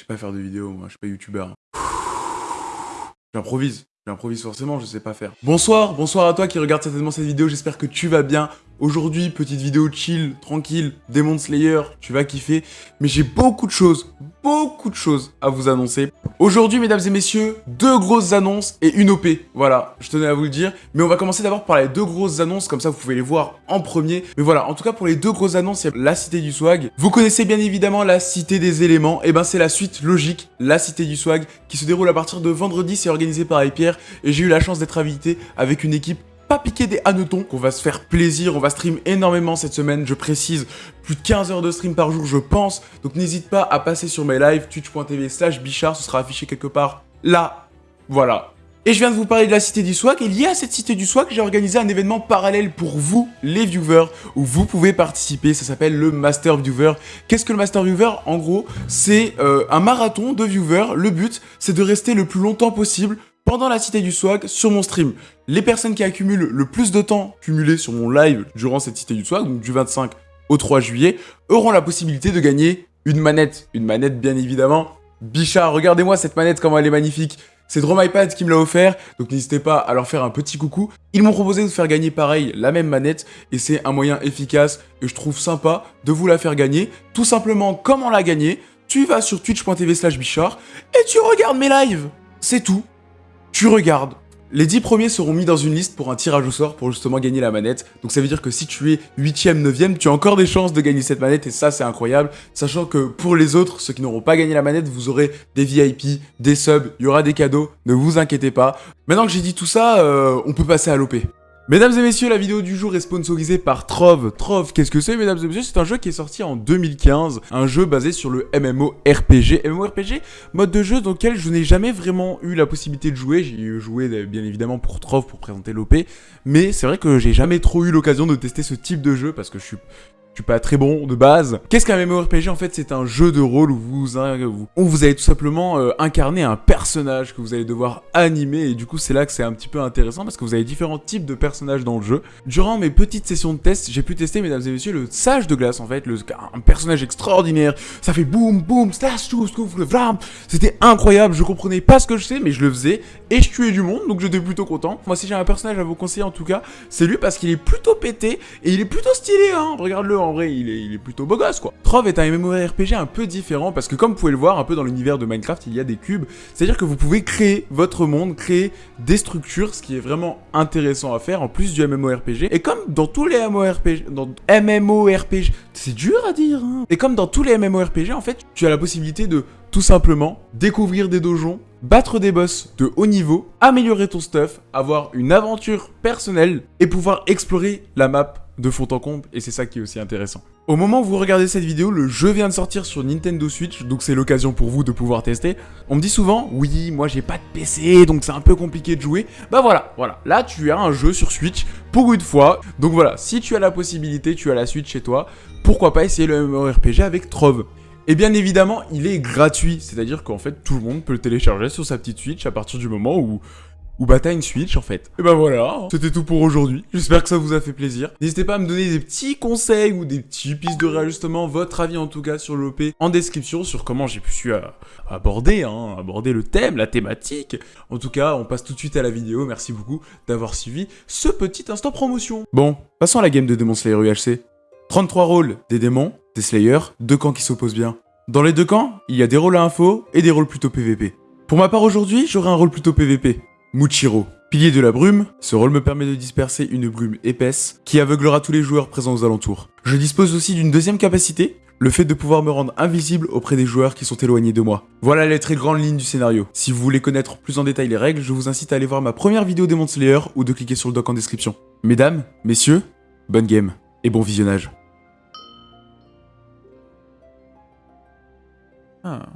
Je sais pas faire de vidéos, moi, je suis pas youtubeur. J'improvise. J'improvise forcément, je sais pas faire. Bonsoir, bonsoir à toi qui regarde certainement cette vidéo, j'espère que tu vas bien. Aujourd'hui, petite vidéo chill, tranquille, Demon Slayer, tu vas kiffer. Mais j'ai beaucoup de choses, beaucoup de choses à vous annoncer. Aujourd'hui, mesdames et messieurs, deux grosses annonces et une OP. Voilà, je tenais à vous le dire. Mais on va commencer d'abord par les deux grosses annonces, comme ça vous pouvez les voir en premier. Mais voilà, en tout cas pour les deux grosses annonces, il y a la Cité du Swag. Vous connaissez bien évidemment la Cité des éléments. Et eh ben c'est la suite logique, la Cité du Swag, qui se déroule à partir de vendredi. C'est organisé par Pierre Et j'ai eu la chance d'être invité avec une équipe pas piquer des hannetons, qu'on va se faire plaisir, on va stream énormément cette semaine, je précise, plus de 15 heures de stream par jour je pense, donc n'hésite pas à passer sur mes lives, twitch.tv slash bichard, ce sera affiché quelque part là, voilà. Et je viens de vous parler de la Cité du Swag, et lié à cette Cité du Swag, j'ai organisé un événement parallèle pour vous, les viewers, où vous pouvez participer, ça s'appelle le Master Viewer. Qu'est-ce que le Master Viewer En gros, c'est euh, un marathon de viewers, le but, c'est de rester le plus longtemps possible pendant la Cité du Swag sur mon stream. Les personnes qui accumulent le plus de temps cumulé sur mon live durant cette Cité du Swag, donc du 25 au 3 juillet, auront la possibilité de gagner une manette. Une manette, bien évidemment. Bichard, regardez-moi cette manette, comment elle est magnifique. C'est DromIPad qui me l'a offert, donc n'hésitez pas à leur faire un petit coucou. Ils m'ont proposé de faire gagner pareil la même manette, et c'est un moyen efficace et je trouve sympa de vous la faire gagner. Tout simplement, comment la gagner? Tu vas sur twitch.tv slash bichard et tu regardes mes lives. C'est tout tu regardes. Les 10 premiers seront mis dans une liste pour un tirage au sort pour justement gagner la manette. Donc ça veut dire que si tu es 8ème, 9ème, tu as encore des chances de gagner cette manette et ça c'est incroyable. Sachant que pour les autres, ceux qui n'auront pas gagné la manette, vous aurez des VIP, des subs, il y aura des cadeaux, ne vous inquiétez pas. Maintenant que j'ai dit tout ça, euh, on peut passer à l'OP. Mesdames et messieurs, la vidéo du jour est sponsorisée par Trove. Trove, qu'est-ce que c'est, mesdames et messieurs? C'est un jeu qui est sorti en 2015, un jeu basé sur le MMORPG. MMORPG, mode de jeu dans lequel je n'ai jamais vraiment eu la possibilité de jouer. J'ai joué bien évidemment pour Trove pour présenter l'OP, mais c'est vrai que j'ai jamais trop eu l'occasion de tester ce type de jeu parce que je suis pas très bon de base. Qu'est-ce qu'un MMORPG En fait, c'est un jeu de rôle où vous, où vous allez tout simplement euh, incarner un personnage que vous allez devoir animer. Et du coup, c'est là que c'est un petit peu intéressant parce que vous avez différents types de personnages dans le jeu. Durant mes petites sessions de test, j'ai pu tester, mesdames et messieurs, le Sage de glace en fait, le, un personnage extraordinaire. Ça fait boum boum, slash, vram. C'était incroyable. Je comprenais pas ce que je sais, mais je le faisais et je tuais du monde, donc j'étais plutôt content. Moi, si j'ai un personnage à vous conseiller en tout cas, c'est lui parce qu'il est plutôt pété et il est plutôt stylé. Hein. Regarde-le en vrai, il est, plutôt beau gosse, quoi. Trove est un MMORPG un peu différent, parce que comme vous pouvez le voir, un peu dans l'univers de Minecraft, il y a des cubes. C'est-à-dire que vous pouvez créer votre monde, créer des structures, ce qui est vraiment intéressant à faire, en plus du MMORPG. Et comme dans tous les MMORPG... Dans MMORPG... C'est dur à dire, hein. Et comme dans tous les MMORPG, en fait, tu as la possibilité de tout simplement découvrir des dojons, battre des boss de haut niveau, améliorer ton stuff, avoir une aventure personnelle et pouvoir explorer la map de fond en comble et c'est ça qui est aussi intéressant. Au moment où vous regardez cette vidéo, le jeu vient de sortir sur Nintendo Switch, donc c'est l'occasion pour vous de pouvoir tester. On me dit souvent, oui, moi j'ai pas de PC, donc c'est un peu compliqué de jouer. Bah voilà, voilà, là tu as un jeu sur Switch pour une fois. Donc voilà, si tu as la possibilité, tu as la Switch chez toi, pourquoi pas essayer le MMORPG avec Trove et bien évidemment, il est gratuit, c'est-à-dire qu'en fait, tout le monde peut le télécharger sur sa petite Switch à partir du moment où ou bah t'as une Switch en fait. Et bah voilà, c'était tout pour aujourd'hui. J'espère que ça vous a fait plaisir. N'hésitez pas à me donner des petits conseils ou des petits pistes de réajustement, votre avis en tout cas sur l'OP en description sur comment j'ai pu euh, aborder, hein, aborder le thème, la thématique. En tout cas, on passe tout de suite à la vidéo. Merci beaucoup d'avoir suivi ce petit instant promotion. Bon, passons à la game de Demon Slayer UHC. 33 rôles des démons, des Slayers, deux camps qui s'opposent bien. Dans les deux camps, il y a des rôles à info et des rôles plutôt PVP. Pour ma part aujourd'hui, j'aurai un rôle plutôt PVP. Muchiro. Pilier de la brume, ce rôle me permet de disperser une brume épaisse qui aveuglera tous les joueurs présents aux alentours. Je dispose aussi d'une deuxième capacité, le fait de pouvoir me rendre invisible auprès des joueurs qui sont éloignés de moi. Voilà les très grandes lignes du scénario. Si vous voulez connaître plus en détail les règles, je vous incite à aller voir ma première vidéo Demon Slayer ou de cliquer sur le doc en description. Mesdames, messieurs, bonne game et bon visionnage. Ah.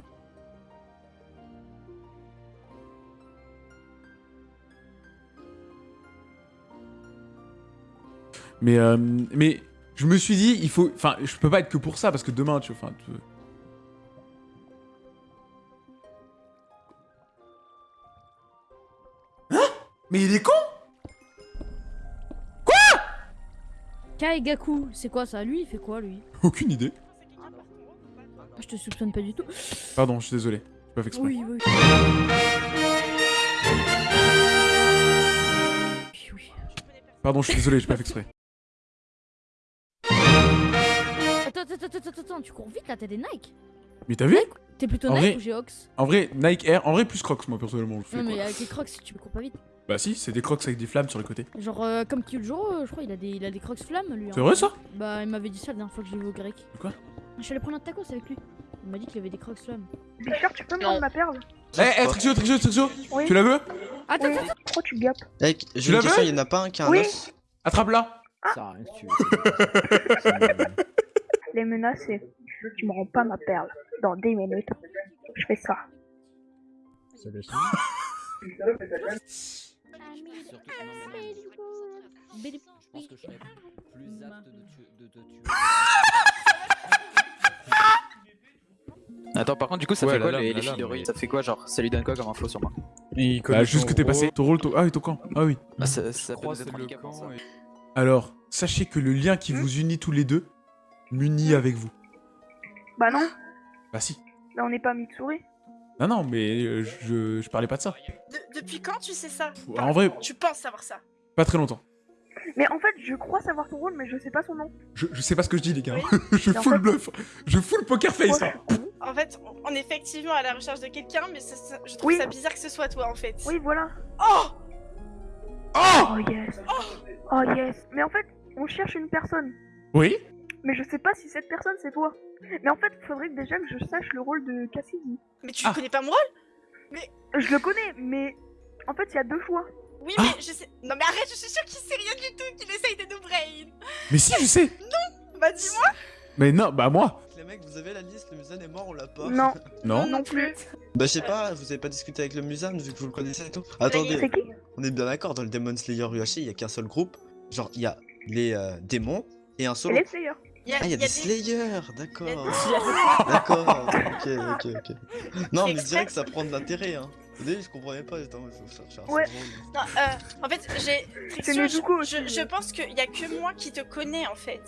Mais, euh, mais je me suis dit, il faut... Enfin, je peux pas être que pour ça, parce que demain, tu vois... Enfin, Hein? Mais il est con Quoi? Kaigaku, c'est quoi ça? Lui, il fait quoi, lui? Aucune idée. Je te soupçonne pas du tout. Pardon, je suis désolé. J'ai pas fait exprès. Oui, oui. Pardon, je suis désolé, j'ai pas fait exprès. Attends, attends, vite là, t'as des Nike. Mais t'as vu T'es plutôt En Nike vrai- ou Geox En vrai, Nike Air, en vrai plus Crocs moi personnellement. Je fais Non, quoi. mais avec les crocs, tu cours pas vite. Bah si, c'est des Crocs avec des flammes sur les côtés. Genre, euh, comme Kyojuro, euh, je crois, il a des, il a des crocs flammes lui. C'est hein. vrai ça Bah, il m'avait dit ça la dernière fois que j'ai vu au grec. Quoi Je suis allé prendre un tacos avec lui. Il m'a dit qu'il avait des crocs flammes. Bichard, tu peux me rendre ma perle Eh, eh, Trixio, Trixio, Trixio Oui. Tu la veux Attends, Oui. attends, Pourquoi tu gapes Mec, Tu j'ai une question, il y en a pas un qui a un Oui. os Attrape-la Ça a rien si tu veux. Les menaces, c'est tu me rends pas ma perle dans 10 minutes. Je fais ça. Ça laisse. Bélip. Je pense que je serais plus apte de tuer. De, de tuer. Attends, par contre, du coup, ça Ouais, fait quoi les, les filles de Ça fait quoi, genre Ça lui donne quoi comme info sur moi Il Bah juste que t'es passé. Ton rôle, ton... Ah oui, ton camp. Ah oui. Bah, ça, ça peut Croix, nous c'est être le handicapant, ça. camp. et- Alors, sachez que le lien qui vous unit tous les deux m'unit avec vous. Bah non, Bah si. là on n'est pas Mitsuri. Non, non, mais euh, je, je parlais pas de ça. De- depuis quand tu sais ça? En vrai, Tu penses savoir ça? pas très longtemps. Mais en fait, je crois savoir ton rôle, mais je sais pas son nom. Je, je sais pas ce que je dis, les gars. Oui. je full fait- bluff. Je full poker face. Hein. En fait, on- est effectivement à la recherche de quelqu'un, mais ça- ça- je trouve Oui. ça bizarre que ce soit toi en fait. Oui, voilà. Oh Oh Oh yes. Oh yes. Mais en fait, on cherche une personne. Oui Mais je sais pas si cette personne c'est toi. Mais en fait, faudrait que déjà que je sache le rôle de Cassidy. Mais tu Ah. connais pas mon rôle Je le connais, mais en fait, il y a deux choix. Oui, Ah. mais je sais. Non, mais arrête, je suis sûre qu'il sait rien du tout, qu'il essaye de nous brain. Mais si, je sais. Bah, dis-moi. Mais non, bah moi. Les mecs, vous avez la liste, le Musan est mort, on l'a pas Non, Non. non plus. Bah je sais pas, vous avez pas discuté avec le Musan vu que vous le connaissez et tout C'est Attendez, qui? On est bien d'accord, dans le Demon Slayer UHC, il y a qu'un seul groupe. Genre, il y a les euh, démons et un Et solo. les Slayers. Il y a, Ah, il y a des des- y d'accord. D'accord, ok, ok, ok. Non, mais je exprès. dirais que ça prend de l'intérêt, hein. Au début, je comprenais pas, j'étais en mode, faut Ouais. Non, euh, en fait, j'ai. Nezuko je, aussi. je, je pense qu'il y a que moi qui te connais en fait.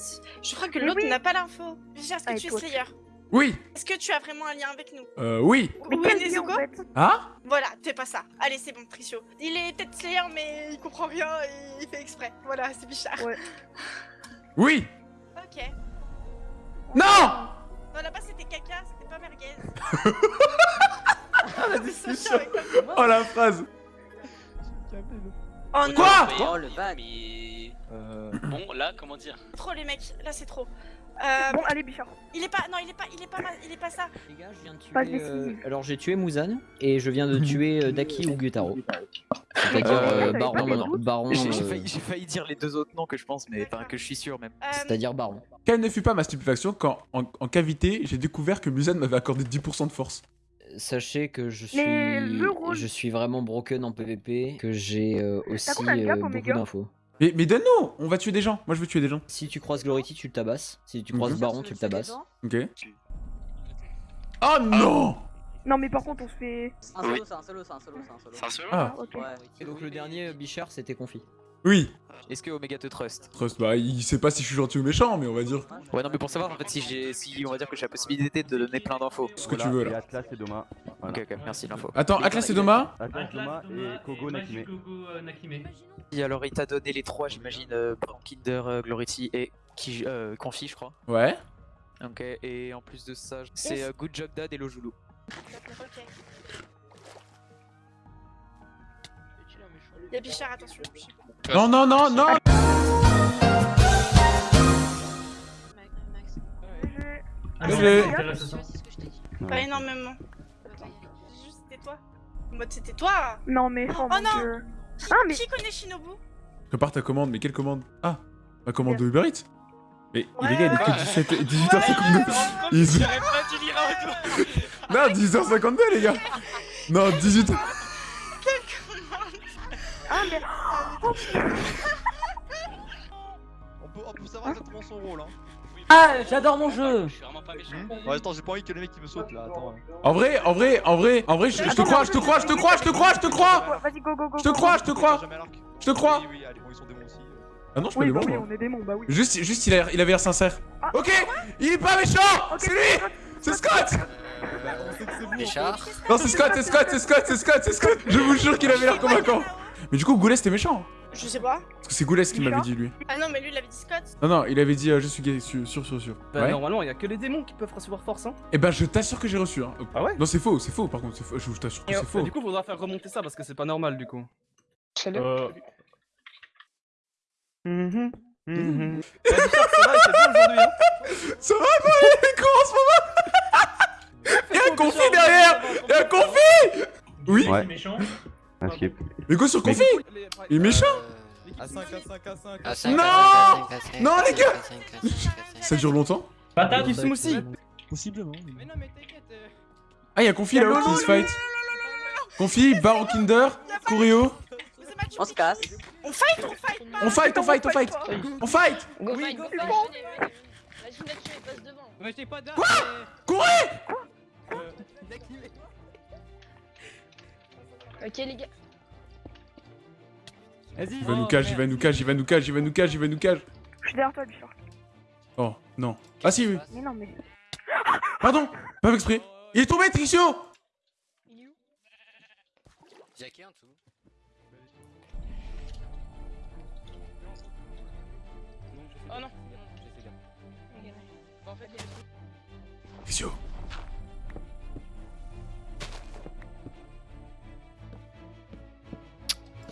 Je crois que l'autre oui. n'a pas l'info. Est-ce que Ah, tu es toi, Slayer? Oui. Est-ce que tu as vraiment un lien avec nous? Euh, oui. Est lien en Nezuko fait? Ah Voilà, t'es pas ça. Allez, c'est bon, Tricio. Il est peut-être Slayer, mais il comprend rien et il fait exprès. Voilà, c'est Bichard. Ouais. Oui. Ok. Non! Non, là-bas c'était caca, c'était pas merguez. Oh la phrase. Oh non, Quoi Oh le ban mais... Euh, Bon là comment dire? Trop les mecs, là c'est trop. Euh, Bon, allez, Bichard. il est pas, non, il est pas, il est pas, ma- il est pas ça. Les gars, je viens de tuer. Passe euh, alors j'ai tué Muzan et je viens de tuer euh, Daki ou Gyutaro. C'est-à-dire Euh, euh, Baron. pas. J'ai euh, failli, dire les deux autres noms que je pense, mais enfin que je suis sûr même. Euh, C'est-à-dire Baron. Quelle ne fut pas ma stupéfaction quand, en, en cavité, j'ai découvert que Musan m'avait accordé 10% de force. Sachez que je suis, je suis vraiment broken en PvP, que j'ai euh, aussi euh, beaucoup d'infos. Mais, mais donne-nous On va tuer des gens. Moi, je veux tuer des gens. Si tu croises Glority, tu le tabasses. Si tu croises Mhm. Baron, tu le tabasses. Ok. Oh non Non, mais par contre, on se fait. Un solo c'est un solo c'est un solo c'est un solo. C'est un solo Ah, Ok. Ouais. Et donc le dernier euh, Bichard, c'était Confi. Oui. Est-ce que Omega te trust Trust, bah, il sait pas si je suis gentil ou méchant, mais on va dire Ouais, non, mais pour savoir en fait si j'ai, si on va dire que j'ai la possibilité de donner plein d'infos. ce que tu veux Et là. Atlas et Doma. Voilà. Ok, ok, merci l'info. Attends, Atlas et Doma Atlas, Doma et Kogo Nakime. Et alors il t'a donné les trois, j'imagine, euh, Brown Kinder, euh, Glority et qui, euh, Confi, je crois. Ouais. Ok, et en plus de ça, c'est euh, Good Job Dad et Lojulu. Ok. Il y a Bichard, attention. Non, non, non, non. Pas énormément. Juste c'était toi. En mode c'était toi. Non, mais. Oh, mon non. Dieu. Qui, Ah, mais- qui connaît Shinobu Prépare ta commande, mais quelle commande? Ah, ma commande de Uber Eats Mais Ouais, les gars, il est que ouais. 17, 18h52 Ils- Non, 10h52 les gars Non, 18 Ah, mais. On peut, on peut savoir exactement son rôle, hein. Ah, j'adore mon jeu Je suis vraiment pas méchant. Ouais, attends, j'ai pas envie que le mec qui me saute là, attends. En vrai, en vrai, en vrai, en vrai, je, je te crois, je te crois, je te crois, je te crois, je te crois Vas-y, go, go, go. Je te go. crois, je te crois Jamais à l'arc. Je te crois Oui, oui, allez, bon, ils sont démons aussi. Ah non, je peux Oui, les voir, oui, on est démons, bah oui. Juste, juste il, a, il avait l'air sincère. Ah. Ok, il est pas méchant C'est lui C'est Scott Richard Non, c'est Scott, c'est Scott, c'est Scott, c'est Scott, c'est Scott Je vous jure qu'il avait l'air convaincant Mais du coup, Goulet, c'était méchant Je sais pas. Parce que c'est Goulet qui m'avait dit, lui. Ah non, mais lui, il avait dit Scott. Non, non, il avait dit euh, je suis gay, sûr, sûr, sûr. sûr. Bah, Ouais. normalement, il y a que les démons qui peuvent recevoir force, hein. Eh ben, je t'assure que j'ai reçu. Hein. Ah ouais Non, c'est faux, c'est faux, par contre, faux. Je, t'assure que c'est bah, faux. Du coup, faudra faire remonter ça parce que c'est pas normal, du coup. Salut. Euh... Mhm. Eh, Richard, ça va, il fait beau aujourd'hui, hein Ça va, quoi, les cours en ce moment Y'a un confi derrière Y'a un confi Oui Ouais. Un skip. Mais quoi sur confi Il est méchant A5, A5, A5. À cinq, Non Non, les gars. Ça dure longtemps Patate, smoothie Possiblement. Mais non, mais t'inquiète. euh, Ah, y'a confi là-haut qui se fight. Confi, Baron Kinder, Kurio. On se casse. On fight, on fight. On fight, on fight, on fight On fight Oui, go fight. Quoi Courez Ok, les gars. Vas-y Il va nous cage, il va nous cage, il va nous cage, il va nous cage, il va nous cage. Je suis derrière toi, Bichard. Oh, non. Ah si, oui. Mais non, mais. Pardon Pas exprès. Il est tombé, Tricio Il est où Jackie en dessous? Oh non. Tricio.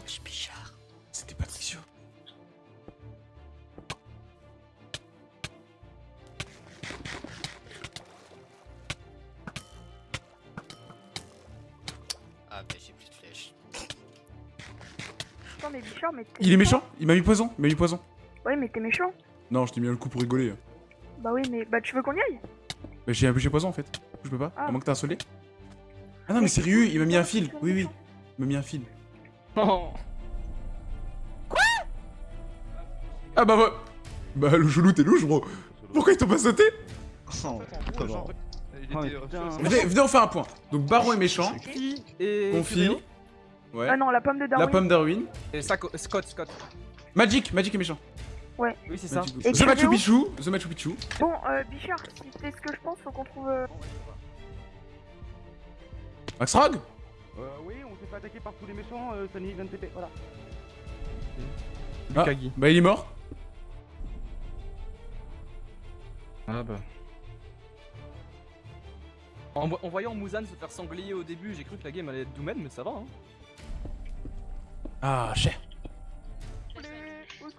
Wesh, Bichard. Mais Bichard, mais. t'es Il est méchant. Il m'a mis poison Il m'a mis poison. Ouais, mais t'es méchant. Non, je t'ai mis un coup pour rigoler. Bah oui, mais. Bah tu veux qu'on y aille? Mais j'ai j'ai poison en fait. Je peux pas. Ah. À moins que t'as un soleil. Ah non, mais sérieux, il m'a mis un fil. Oui, oui. Il m'a mis un fil. Oh. Ah bah bah. Bah le chelou, t'es louche, bro. Pourquoi ils t'ont pas sauté? Oh, Oh, euh, venez, venez, on fait un point. Donc Baron est méchant. Confi et... Confi. Ouais. Ah non, la pomme de La Darwin. pomme Darwin. Et Sako- Scott, Scott. Magic, Magic est méchant. Oui, c'est ça. Et The Machu Picchu. The Machu Picchu. Bon, euh, Bichard, si c'est ce que je pense, faut qu'on trouve. euh, Max Rog Euh, oui, on s'est fait attaquer par tous les méchants, euh, Sunny vient de TP, voilà. Ah, bah il est mort. Ah bah. En, vo- en voyant Muzan se faire sanglier au début, j'ai cru que la game allait être Doomed, mais ça va, hein. Ah, cher.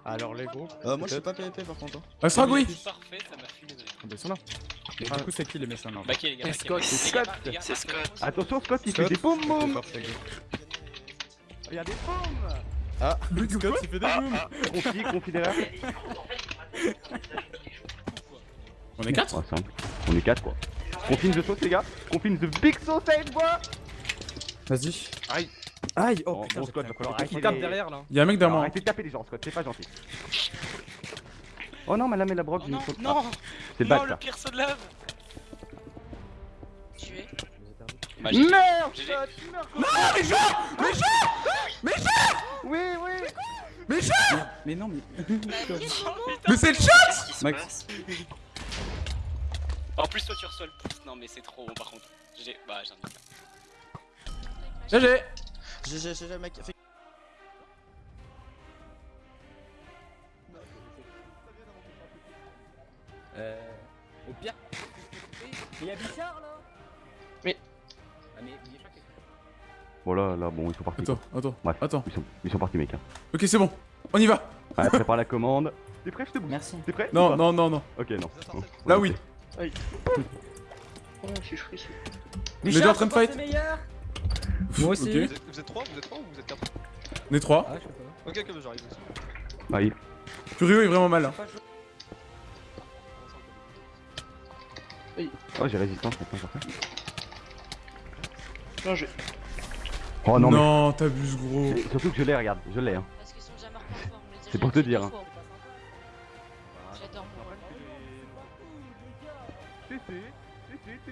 Alors, les gros. Euh, moi je suis pas PvP par contre. hein. Rog, oui. Parfait, ça m'a fumé. Ah bah ils sont là. Mais du coup, c'est qui les méchants non Bah, qui les gars Scott, C'est Scott. C'est Scott. Attention, Scott, il fait Scott. des boum boum c'est. Il y a des boum Ah, Scott, il fait des booms. Confi, confi derrière. On est 4 Oh, simple. On est 4 quoi. Confine the sauce, les gars. Confine the big sausage, bois Vas-y. Aïe. Aïe, oh Bon, putain, bon, Scott, va falloir arrêter tape les- derrière là. Y'a un mec derrière moi. Arrêtez de taper les gens, Scott, c'est pas gentil. Oh non, mais là, mais la broc, Oh je non, non pas. C'est le bac, Non, le pire saut de lave Tué. Bah, Merde, GG. Scott Merde, Non, méchant Oui, oui Mais non, mais. Mais c'est le chat se Max. En plus, toi, tu reçois le pouce. Non, mais c'est trop bon par contre. J'ai. Bah, j'ai un. GG GG, GG, mec. Fais- Euh. Au pire. Il y a Bichard là Mais- Ah mais Bichard qu'est-ce Voilà, là, bon, ils sont partis. Attends, attends, Bref. attends. Ils sont, ils sont partis, mec. Hein. Ok, c'est bon. On y va. Ouais, prépare la commande. T'es prêt, je te bouge Merci. T'es prêt Non, non, non, non. Ok, non. Oh. Là, ok. oui. Oh, je suis frisson. On est déjà en train de fight. Moi aussi. Ok. Vous êtes, vous êtes 3 Vous êtes 3 ou vous êtes 4 On est 3. Ah, je sais pas. Ok, ok, bah, j'arrive aussi. Allez. Furio est vraiment mal. hein. Oh, j'ai résistance maintenant. Non, je. Oh non, Non, t'abuses, gros. mais. Surtout que je l'ai, regarde, je l'ai. Hein. Parce qu'ils sont déjà morts on dit, C'est pour te dire, hein. J'adore mon rôle. Si, si,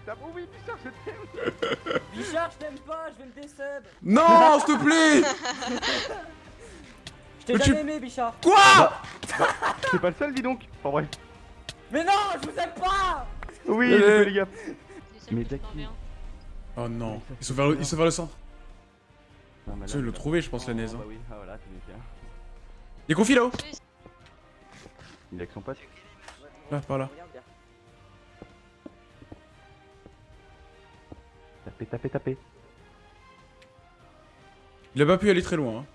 Oh oui, Bichard, je t'aime Bichard, je t'aime pas, je vais me désub. Non, s'il te plaît Je t'ai Mais jamais tu- aimé, Bichard. Quoi C'est pas le seul, dis donc Enfin bref. Mais non, je vous aime pas Oui, les gars. Mais Daki. Oh non. Ils sont vers le, ils sont vers le centre. Non, mais là, là- trouver, je pense, la Oh, naise. hein. Bah oui, ah voilà, bien. Il est confi là-haut Il est avec son pote. Là, par là. Tapez, tapez, tapez. Il a pas pu aller très loin. Hein.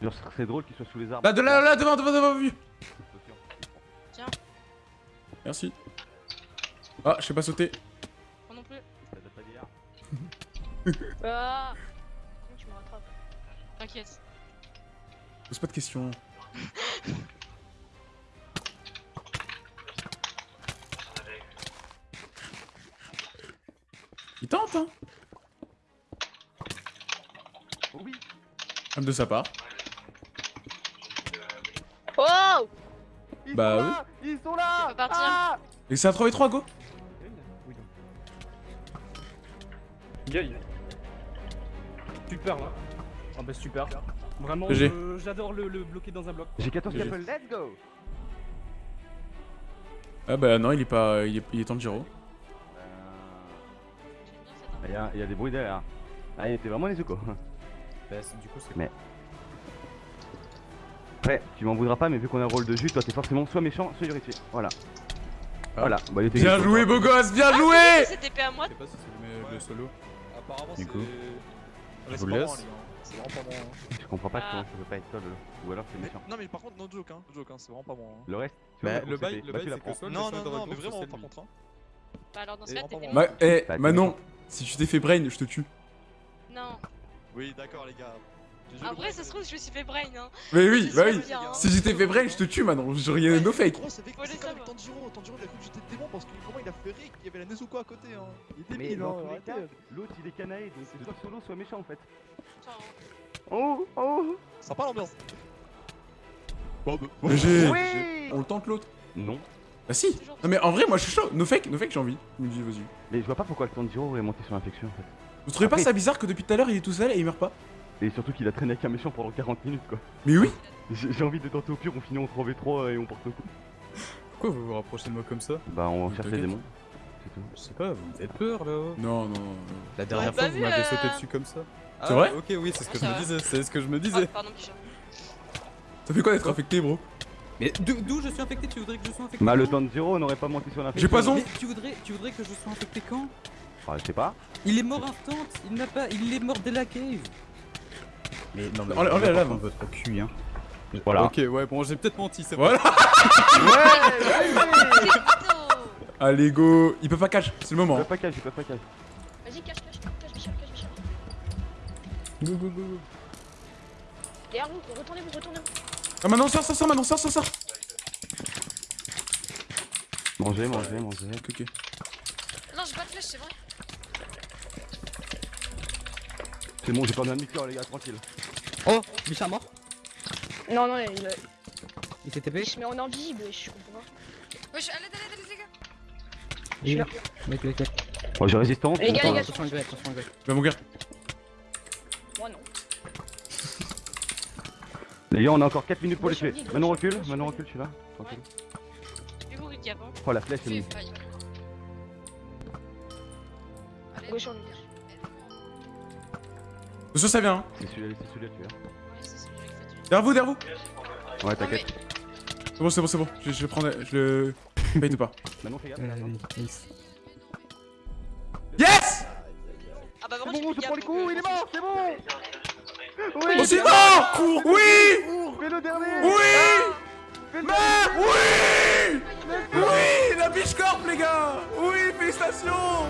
Genre, ce serait drôle qu'il soit sous les arbres. Là, de là, là, devant, devant, devant, vu. Tiens. Merci. Ah, je sais pas sauter. Moi non plus. Ça date pas d'hier. Ah Comment tu me rattrapes? T'inquiète. Pose pas de questions. De sa part. Oh Ils Bah sont oui. là Ils sont là partir. Ah Et c'est un 3v3, go Gueule. Super là. Ah bah super. Vraiment, je- j'adore le, le bloquer dans un bloc. J'ai 14 GG. capels, let's go Ah bah non, il est pas... Il est, il est. Il y, a, il y a des bruits derrière. Ah, il était vraiment les quoi. Bah, du coup, c'est Mais. Après, tu m'en voudras pas, mais vu qu'on a un rôle de jus, toi t'es forcément soit méchant, soit héritier. Voilà. Voilà, bah il était Bien joué, beau gosse, bien Ah, joué C'était épée à moi. Je sais pas si c'est le, le solo. Apparemment, Du c'est. coup, Ouais, je c'est vous pas laisse. pas. Je comprends pas Ah. comment ça peut pas être le. Ou alors c'est méchant. Non, mais par contre, no joke, hein. No joke, hein. C'est vraiment pas moi. hein. Le reste, tu Bah, le bail- le bah, bail, c'est que le Non, non, non, mais vraiment, par contre. hein. Bah alors dans ce cas, moi. Ma... Eh, Bah, Manon, si tu t'es fait brain, je te tue. Non. Oui, d'accord, les gars. Le brain, ça se trouve, je me suis fait brain. Hein. Mais oui, bah oui. bien, hein. Si j'étais fait brain, je te tue, Manon. Je rien no fake. Gros, c'est comme savoir. Tanjiro. Tanjiro, il a cru que j'étais le démon parce que comment il a fait rire qu'il y avait la Nezuko à côté. Hein. Il était Mais débile, hein. l'autre il est canaille, donc c'est soit solo, soit méchant en fait. Oh, oh Sympa l'ambiance. Bon, bah, GG. Oui On le tente l'autre? Non. Bah si. Non mais en vrai, moi je suis chaud. No fake, no fake, j'ai envie. Il me dit, vas-y. Mais je vois pas pourquoi le Tanjiro est monté sur l'infection en fait. Vous trouvez pas ça bizarre que depuis tout à l'heure il est tout seul et il meurt pas? Et surtout qu'il a traîné avec un méchant pendant 40 minutes quoi. Mais oui. J'ai envie de tenter au pire, on finit en 3v3 et on porte le coup. Pourquoi vous vous rapprochez de moi comme ça? Bah on cherche les démons. C'est tout. Je sais pas, vous me faites peur là. Non, non, non. La dernière Ouais, fois, vous m'avez euh, sauté dessus comme ça. C'est Ah, vrai? Ok, oui, c'est ce que Ouais, je me disais. C'est ce que je me disais. pardon, Picha. Ça fait quoi d'être affecté, bro? Mais d'o- d'où je suis infecté? Tu voudrais que je sois infecté Bah le quand? Tanjiro n'aurait pas monté sur l'infection. J'ai pas on. Mais tu voudrais, tu voudrais que je sois infecté quand? Je sais pas. Il est mort instant, il n'a pas, il est mort dès la cave. Mais non, mais Enlève- enlève la lave. votre cul, hein. Voilà. Ok, ouais, bon, j'ai peut-être menti, c'est Voilà. Allez, go. Il peut pas catch, c'est le Je moment. peux pas cache, je peux pas cache. Vas-y, cache, cache, cache, Michel, cache, Michel. Go, go, go, go. Derrière vous, retournez-vous, retournez-vous. Ah, maintenant, sors, sors, sors, maintenant, sors, sors, sors. Mangez, mangez, mangez. Ok, ok. Non, j'ai pas de flèche, c'est vrai. C'est bon, j'ai pas besoin de mixeur les gars, tranquille. Oh, Bichard mort Non, non, il, Il s'est TP il se met en invisible, je comprends pas. Wesh, allez, allez, allez, les gars. Il est là. Mec, mec, mec. Bon, j'ai résistance. Les gars, les gars, Attention le attention. Va mourir. Moi non. Les gars, on a encore 4 minutes pour les tuer. Maintenant recule, maintenant recule, je suis là. Tranquille. Vous, Rick, avant. Oh la flèche est mise. Gauche, on est. Attention, ça vient. Hein. C'est celui-là, c'est celui-là, tu Ouais, c'est celui-là qui fait tuer. Derrière vous, derrière vous. vois. Ouais, t'inquiète. C'est bon, c'est bon, c'est bon. Je, je le prends, je le paye ou pas. Maintenant, fais gaffe. Euh. Yes Ah bah, C'est vraiment, bon, je prends les coups, il est mort, c'est bon Oui On s'y va Oui Fais le dernier Oui Fais le Mais oui Oui La biche corp, les gars Oui, félicitations